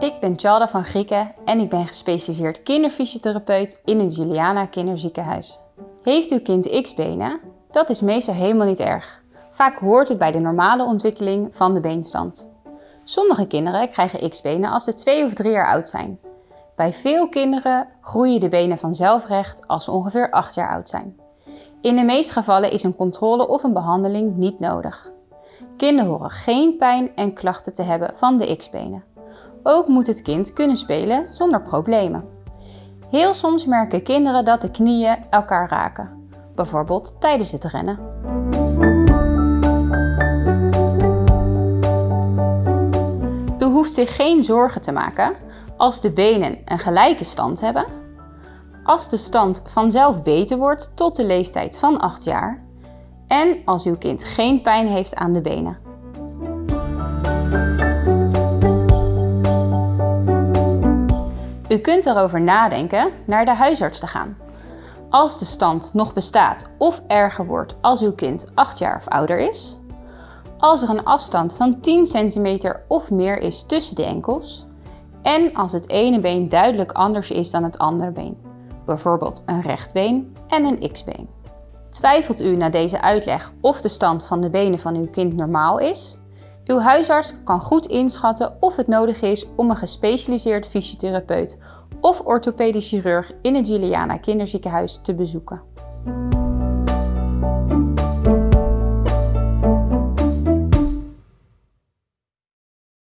Ik ben Tjalda van Grieken en ik ben gespecialiseerd kinderfysiotherapeut in het Juliana Kinderziekenhuis. Heeft uw kind x-benen? Dat is meestal helemaal niet erg. Vaak hoort het bij de normale ontwikkeling van de beenstand. Sommige kinderen krijgen x-benen als ze 2 of 3 jaar oud zijn. Bij veel kinderen groeien de benen vanzelf recht als ze ongeveer 8 jaar oud zijn. In de meeste gevallen is een controle of een behandeling niet nodig. Kinderen horen geen pijn en klachten te hebben van de x-benen. Ook moet het kind kunnen spelen zonder problemen. Heel soms merken kinderen dat de knieën elkaar raken, bijvoorbeeld tijdens het rennen. U hoeft zich geen zorgen te maken als de benen een gelijke stand hebben, als de stand vanzelf beter wordt tot de leeftijd van 8 jaar en als uw kind geen pijn heeft aan de benen. U kunt erover nadenken naar de huisarts te gaan. Als de stand nog bestaat of erger wordt als uw kind 8 jaar of ouder is, als er een afstand van 10 cm of meer is tussen de enkels en als het ene been duidelijk anders is dan het andere been, bijvoorbeeld een rechtbeen en een x-been. Twijfelt u na deze uitleg of de stand van de benen van uw kind normaal is? Uw huisarts kan goed inschatten of het nodig is om een gespecialiseerd fysiotherapeut of orthopedisch chirurg in het Juliana Kinderziekenhuis te bezoeken.